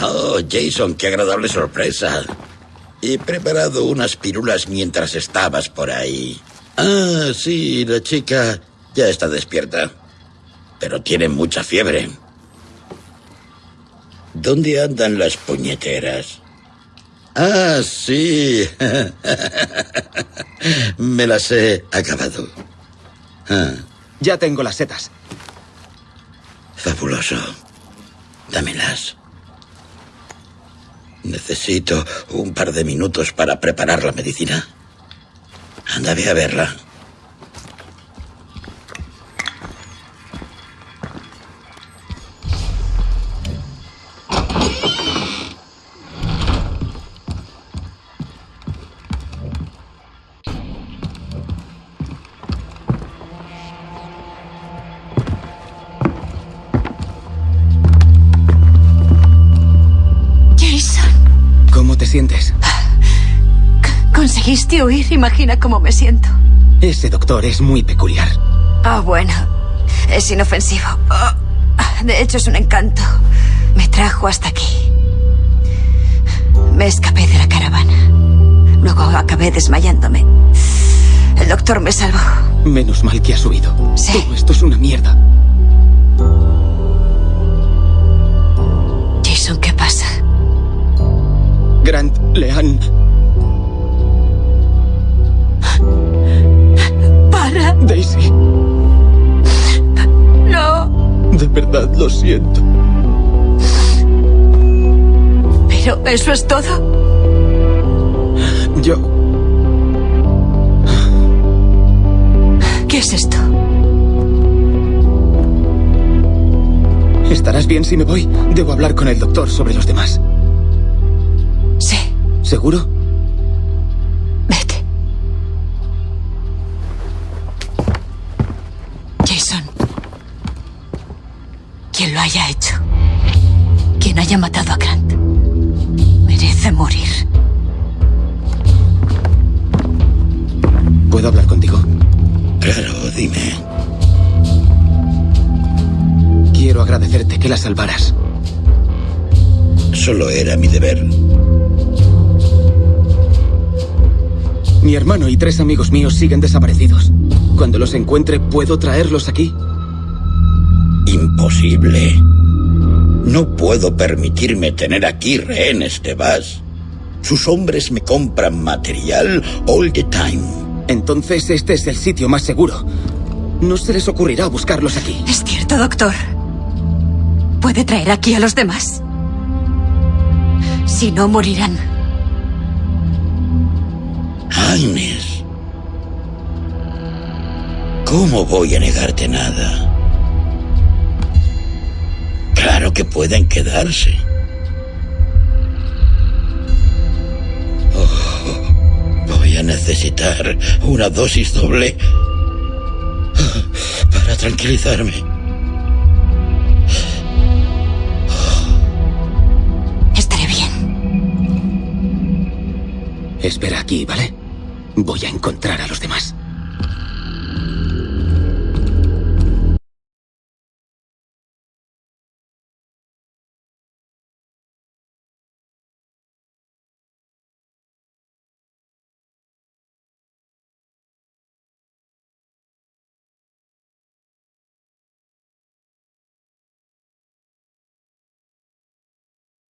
Oh, Jason, qué agradable sorpresa. He preparado unas pirulas mientras estabas por ahí. Ah, sí, la chica ya está despierta. Pero tiene mucha fiebre. ¿Dónde andan las puñeteras? Ah, sí. Me las he acabado. Ah, Ya tengo las setas. fabuloso. Dámelas. Necesito un par de minutos para preparar la medicina. Anda, a verla. Sientes? conseguiste huir. Imagina cómo me siento. Ese doctor es muy peculiar. Ah, bueno. Es inofensivo. Ah, de hecho, es un encanto. Me trajo hasta aquí. Me escapé de la caravana. Luego acabé desmayándome. El doctor me salvó. Menos mal que has huido. Sí. Todo esto es una mierda. Grant le han... ¡Para! Daisy, ¡No! de verdad lo siento. Pero eso es todo. Yo... ¿Qué es esto? ¿Estarás bien si me voy? Debo hablar con el doctor sobre los demás. ¿Seguro? vete. Jason. Quien lo haya hecho. Quien haya matado a Grant. Merece morir. ¿Puedo hablar contigo? Claro, dime. Quiero agradecerte que la salvaras. Solo era mi deber. Mi hermano y tres amigos míos siguen desaparecidos. Cuando los encuentre, ¿puedo traerlos aquí? Imposible. No puedo permitirme tener aquí rehenes, vas. Sus hombres me compran material all the time. Entonces este es el sitio más seguro. No se les ocurrirá buscarlos aquí. Es cierto, doctor. ¿Puede traer aquí a los demás? Si no, morirán. ¿Cómo voy a negarte nada? Claro que pueden quedarse. Oh, voy a necesitar una dosis doble para tranquilizarme. Estaré bien. Espera aquí, ¿vale? Voy a encontrar a los demás.